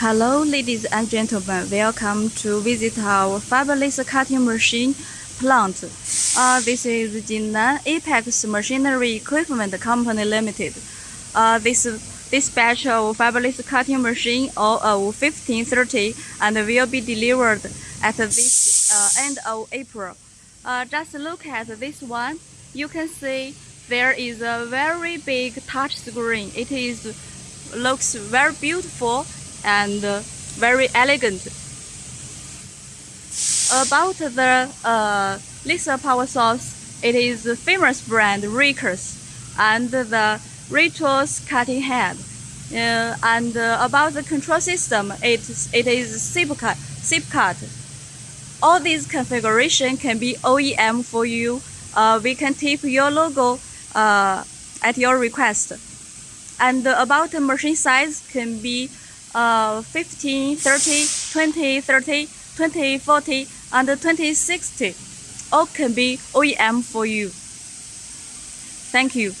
Hello, ladies and gentlemen. Welcome to visit our fiber laser cutting machine plant. Uh, this is Jinan Apex Machinery Equipment Company Limited. Uh, this this batch of fiber laser cutting machine of 1530 and will be delivered at this uh, end of April. Uh, just look at this one. You can see there is a very big touch screen. It is looks very beautiful and uh, very elegant. About the uh, power source, it is the famous brand Raycus and the Raytools cutting head. Uh, and uh, about the control system, it, it is CypCut. CypCut. All these configuration can be OEM for you. Uh, we can tip your logo uh, at your request. And about the machine size can be uh, 15, 30, 20, 30, 20, 40, and 20, 60. All can be OEM for you. Thank you.